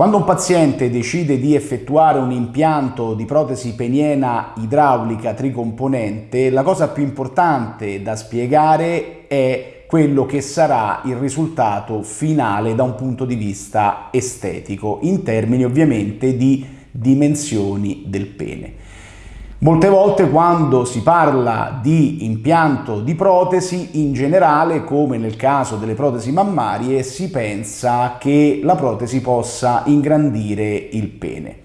Quando un paziente decide di effettuare un impianto di protesi peniena idraulica tricomponente, la cosa più importante da spiegare è quello che sarà il risultato finale da un punto di vista estetico, in termini ovviamente di dimensioni del pene. Molte volte quando si parla di impianto di protesi, in generale, come nel caso delle protesi mammarie, si pensa che la protesi possa ingrandire il pene.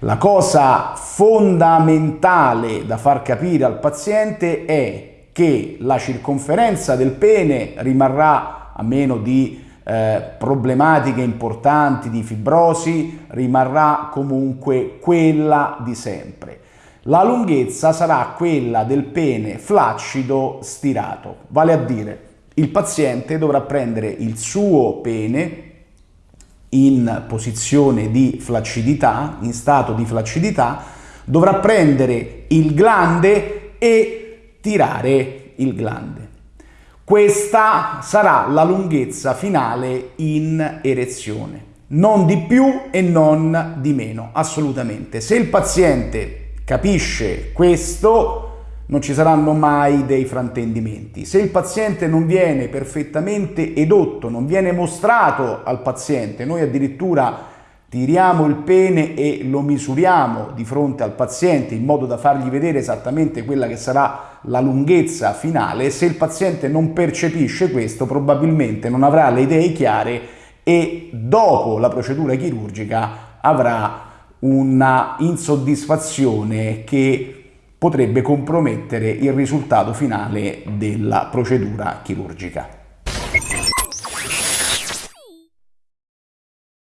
La cosa fondamentale da far capire al paziente è che la circonferenza del pene rimarrà, a meno di eh, problematiche importanti di fibrosi, rimarrà comunque quella di sempre la lunghezza sarà quella del pene flaccido stirato, vale a dire il paziente dovrà prendere il suo pene in posizione di flaccidità, in stato di flaccidità, dovrà prendere il glande e tirare il glande. Questa sarà la lunghezza finale in erezione, non di più e non di meno, assolutamente. Se il paziente capisce questo, non ci saranno mai dei fraintendimenti. Se il paziente non viene perfettamente edotto, non viene mostrato al paziente, noi addirittura tiriamo il pene e lo misuriamo di fronte al paziente in modo da fargli vedere esattamente quella che sarà la lunghezza finale, se il paziente non percepisce questo probabilmente non avrà le idee chiare e dopo la procedura chirurgica avrà una insoddisfazione che potrebbe compromettere il risultato finale della procedura chirurgica.